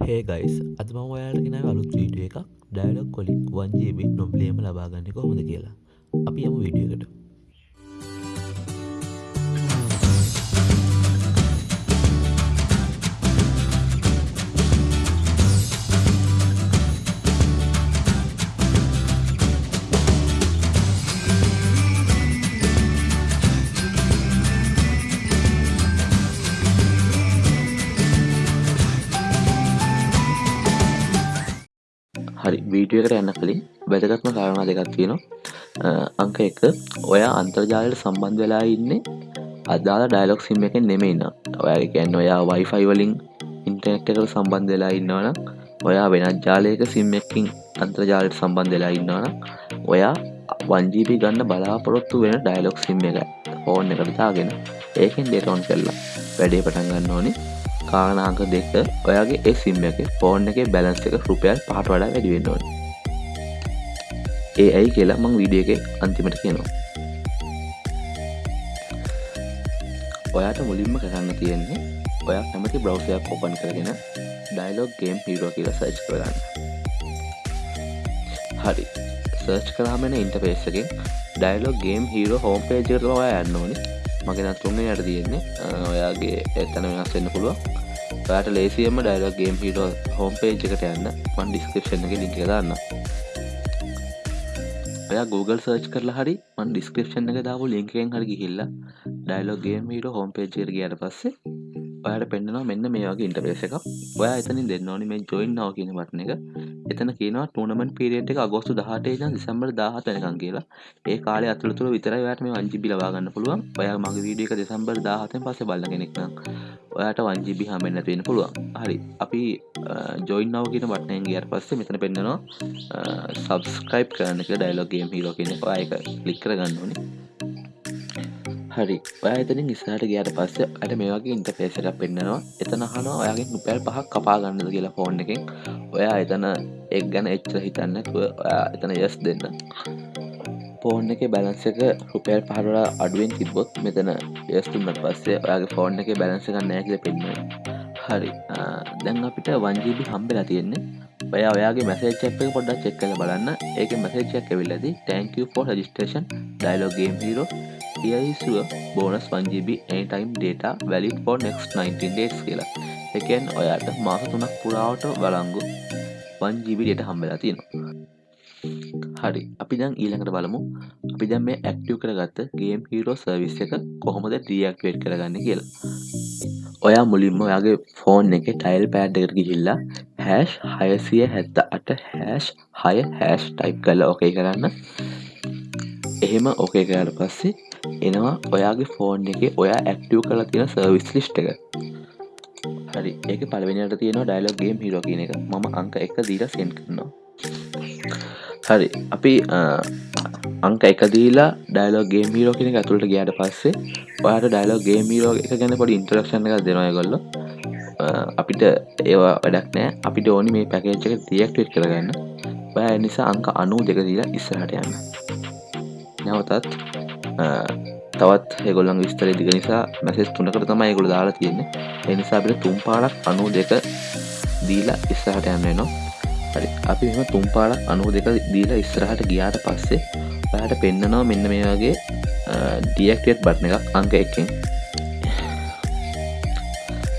හේ guys අද මම ඔයාලගෙන අලුත් වීඩිය එකක් ඩයිලොක් කොලික් වන්ජීබි නොම්ලේම ලබාගන්න කොහොඳ කියලා. අපි යම වීඩියකට හරි වීඩියකට යන්න කලින් වැදගත්ම කාරණා දෙකක් තියෙනවා. අංක එක ඔයා අන්තර්ජාලයට සම්බන්ධ වෙලා ඉන්නේ අදාළ ඩයිලොක් සිම් එකෙන් නෙමෙයින්න ඔයාගේ කියන්න ඔයා වයිෆයි වලින් ඉන්ටනෙට් එකට සම්බන්ධ වෙලා ඉන්නවනම් ඔයා වෙනත් ජාලයක සිම් එකකින් අන්තර්ජාලයට සම්බන්ධ වෙලා ඉන්නවනම් ඔයා වන්ජීපි ගන්න බලාපොරොත්තු වෙන ඩයිලොක් සිම් එක ෆෝන් එකට දාගෙන ඒකෙන් ඩේටෝන් කරලා වැඩේ පටන් ගන්න ඕනේ. කාරණාංක දෙක ඔයාගේ ඒ සිම් එක ෆෝන් එක බැලන්ස් එක රුපියල් පහට වඩා වැඩිවෙන්න ඕන. ඒ ඇයි කියලා මං වීඩිය එක අන්තිමට කියනවා. ඔයාට මුලින්ම කරන්න තියෙන්නේ ඔයා කැමති බ්‍රවසයක් ඔපන් කරගෙන ඩයිලොග් ගේම් හිරුව කියලා සර්ච් කරන්න හරි. සර්ච් කරාමෙන ඉන්ටපේස්සකින් ඩයිලොග් ගේම් හිරෝ හෝම් පේජරව ඔයා යන්න ඕනි. මගෙන තුන්ගෙන යට තියෙන්නේ ඔයාගේ එතන වෙනස් වෙන්න පුළුවන්. ඔයාට ලේසියම Dialog game hero home page එකට යන්න මන් ඩිස්ක්‍රපෂන් එක ලින්ක දාන්න ඔයා Google සර්ච් කරලා හරි මන් ඩිස්ක්‍රපෂන් එක දාපු ලින්කෙන් හරි ගිහිල්ලා Dialog game hero home page එකට ගියට පස්සේ ඔයාට පෙන්න්නවා මෙන්න මේ වගේ ඉන්ටපේස එකක්. ඔයා එතනින් දෙන්න ඕනි මේ ජොයින් නාව කියන බටන එක. එතන කියනවා ටූනමන් පිරියට එක අගෝස්තු දහටේ නම් දෙසම්බර් දාහත වෙනකම් කියලා. ඒ කාලේ අතුළතුර විතරයි ඔයාට මේ 1GB ලබා ගන්න පුළුවන්. ඔයා මගේ වීඩියෝ එක දෙසම්බර් 17න් පස්සේ බලන කෙනෙක් නම් ඔයාට 1GB හම්බෙන්න නැති වෙන්න පුළුවන්. හරි. අපි ජොයින් නාව කියන බටනෙන් ගියාට පස්සේ මෙතන පෙන්නනවා සබස්ක්‍රයිබ් කරන්න කියලා ඩයලොග් ගේම් හීරෝ කියන එක ඔයා ඒක ක්ලික් කරගන්න ඕනේ. හරි. ඔය එතනින් ඉස්සහට ගයාට පස්ස අට මේ වගේ ඉන්ටපේසට පෙන්න්නවා. එතන හනවා ඔයාගේ නුපැල් පහක් කපා ගන්නද කියලා ෆෝන් එකෙන්. ඔයා එතන එක් ගැන එච්චර හිතන්නකුව ඔයා එතන යස් දෙන්න. ෆෝන් එක බැලන්ස එක රුපෑල් පහරලා අඩුවෙන් තිබොත් මෙතන යස්තුන්නට පස්සේ ඔයාගේ ෆෝන් එක බැලන්ස ගන්න ඇකිල පෙන්න්න හරි. දැන් අපිට වන්ජීබි හම්බෙලා තියෙන්නේ. ඔය ඔයාගේ මැසේ චැප් එක පොඩ්ඩක් චෙක් කළ බලන්න. ඒක මැසේජයක් ඇවිල්ලදී thank you for registration. Dialog game hero. Here is your bonus 1GB anytime data valid for next 19 days කියලා. එකෙන් ඔයාට මාස තුනක් පුරාවට බලංගු 1GB data හම්බෙලා තියෙනවා. හරි අපි දැන් ඊළඟට බලමු. අපි දැන් මේ ඇක්ටිව් කරගත්ත ගේම් හීරෝ සර්විස් එක කොහොමද ඩීඇක්ටිවේට් කරගන්නේ කියලා. ඔයා මුලින්ම ඔයාගේ ෆෝන් එක ටයිල් පෑඩ් එකට ගිහිල්ලා හැෂ් හයසිය හැත්ත අට හැෂ් හය හැෂ් ටයිප් කල ඕකේ කරන්න. එහෙම ඕකේ කරට පස්සේ එනවා ඔයාගේ ෆෝන් එක ඔයා ඇක්ටව් කලා තියෙන සර්විස් ලිස්්ට එක. හරි. ඒක පලවෙනිට තියෙන ඩයිලොගේම් හිරෝ කියන එක. මම අංක එක දීලා සෙන් කරනවා. හරි. අපි අංක එක දීලා ඩයිලෝගේ මීරෝ කෙනෙ ඇතුළට ගයාට පස්සේ ඔයාට ඩයිලෝ ගේ මීරෝ එක ගැන පොඩි ඉන්ටරක්ෂණ එක දෙනය ගොල්ල අපිට ඒවා වැඩක් නෑ අපිට ඕනි මේ පැකේච් එක දියක්ටේට් කරගන්න. ඔය නිසා අංක අනු දෙක දීලා ඉස්සරහට යන්න. නැවතත් තවත් ඒගොල්ලන් විස්තර දිග නිසා මැසෙස් තුනකට තමයි ගොල දාලා තියෙන්නේ. එනිසා අපිට තුම් පාලක් අනු දෙක දීලා ඉස්සහට යන්න නවා හරි. අපි මෙම තුම් පාලක් අනු දෙක දීලා ඉස්සරහට ගියාට පස්සේ පහට පෙන්න්නනවා මෙන්න මේ වගේ ඩියක්ටේට් බට්න එකක් අංක එකින්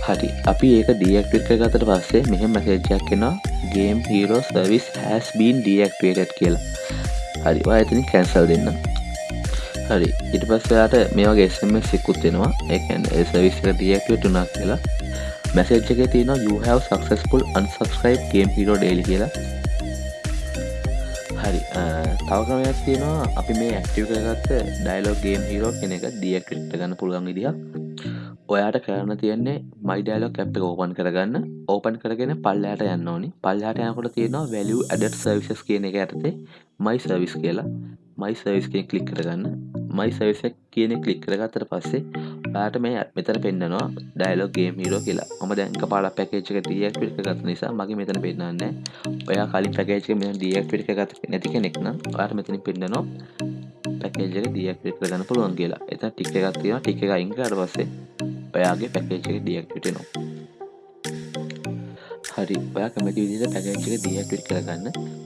හරි. අපි ඒක ඩියක්ටට ගතට පස්සේ මෙහෙම මැසේජයක් කෙනවා game hero service has been deactivated කියලා. හරි. වායතනින් කැන්සල් දෙන්න. හරි. ඉට පස්සයාට මේවා එසම සිකුත් වෙනවා එකන් සවිස්ක දියක්ට උනා කියලා. මැසේජ් එක තියෙන you have successful unsubscribe game hero daily කියලා. හරි. තවකමයක් තියෙනවා. අපි මේ ඇක්ටව කරගත්ත ඩයිලෝග ගේම් හිරෝ කෙන එක දියක්ට ගන්න පුළුවන් විදිහ ඔයාට කරන්න තියන්නේ මයි ඩයිලොක් ඇප් එක ඕපන් කරගන්න. ඕපන් කරගෙන පල්ලයට යන්න ඕනි. පල්ලයට යනකොට තියෙනවා වැලිය ඇඩට් සර්විසස් කියන එක ඇතේ මයි සර්විස් කියලා. මයි සර්විස් කිය කලික් කරගන්න. මයි සර්විසක් කියන කලික් කරගත්තට පස්සේ යාට මේ මෙතන පෙන්න්නනවා ඩයිලොක් ගේම් හිරෝ කියලා. ම දැන්ක පාල පැකේච්ක ඩියක් පිට ගත් නිසා මගේ මෙතන පෙන්න්න ඔයා කලින් පැකේච මෙ ඩියක් පිට ගත නැති කෙනෙක්න යාට මෙතන පෙන්න්නනවා පැකේජක ඩියක් පිට කරගන්න පුළුවන් කියලා. එත ටික් එකක් තියෙන ටික එක ඉංකාට පස්සේ ඔයාගේ පැකේජක ඩියක් පිටනවා හරි ඔයා කැමති විදිහට පැකේජ් එක ඩීඇක්ටිවේට් කරගන්න.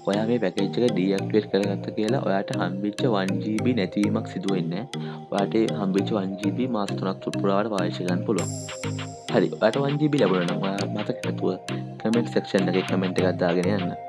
ඔයා මේ පැකේජ් එක ඩීඇක්ටිවේට් කරගත්ත කියලා ඔයාට හම්බෙච්ච 1GB නැතිවීමක් සිදු වෙන්නේ නැහැ. ඔයාට ඒ හම්බෙච්ච 1GB මාස 3ක් පුරාවට පාවිච්චි කරන්න පුළුවන්. හරි ඔයාට 1GB ලැබුණා නම් ඔයා මතක නැතුව කමෙන්ට් සෙක්ෂන් එකේ කමෙන්ට් එකක් දාගෙන යන්න.